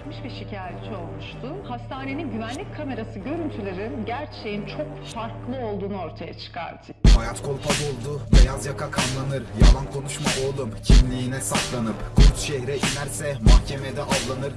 gelmiş ve şikayetçi olmuştu. Hastanenin güvenlik kamerası görüntüleri gerçeğin çok farklı olduğunu ortaya çıkardı. Hayat kolpa doldu, beyaz yaka kanlanır Yalan konuşma oğlum, kimliğine saklanıp Kurt şehre inerse mahkemede avlanır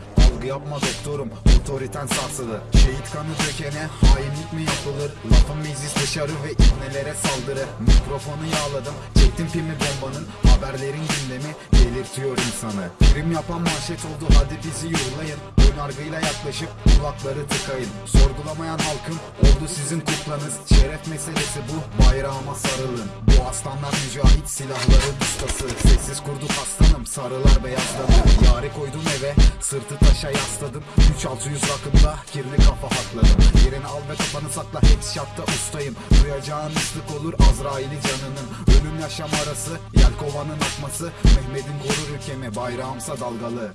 Yapma doktorum, otoriten sarsılır Şehit kanı dökene hainlik mi yapılır? Lafın meclis dışarı ve ibnelere saldırı. Mikrofonu yağladım, çektim pimi bombanın. Haberlerin gündemi. Delirtiyor insanı. Prim yapan manşet oldu. Hadi bizi yollayın. Ön yargıyla yaklaşıp kulakları tıkayın. Sorgulamayan halkım oldu sizin kuklanız Şeref meselesi bu bayrağıma sarılın. Bu aslanlar mücahit silahların ustası. Sessiz kurduk aslanım sarılar beyazladı. Yare koydum eve sırtı taşa yasladım. 3600 rakımda kirli kafa hakladım. Yerini al ve kafanı sakla headshot'ta ustayım. Duyacağın ıslık olur Azrail'i canının. Ölüm yaşam arası yelkovanın akması. Mehmet'in korur ülkemi bayrağımsa dalgalı